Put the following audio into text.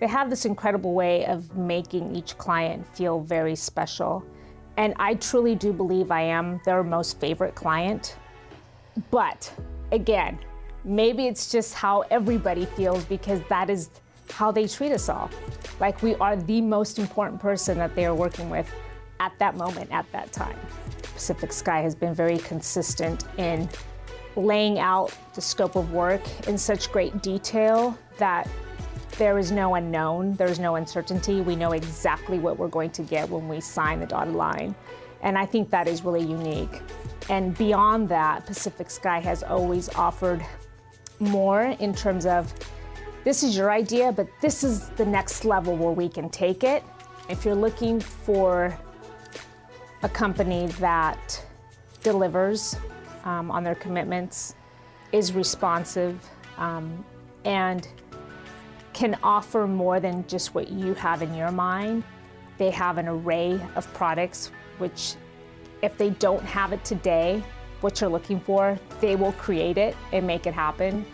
They have this incredible way of making each client feel very special. And I truly do believe I am their most favorite client. But again, maybe it's just how everybody feels because that is how they treat us all. Like we are the most important person that they are working with at that moment, at that time. Pacific Sky has been very consistent in laying out the scope of work in such great detail that there is no unknown, there's no uncertainty. We know exactly what we're going to get when we sign the dotted line. And I think that is really unique. And beyond that, Pacific Sky has always offered more in terms of this is your idea, but this is the next level where we can take it. If you're looking for a company that delivers um, on their commitments, is responsive, um, and can offer more than just what you have in your mind. They have an array of products, which if they don't have it today, what you're looking for, they will create it and make it happen.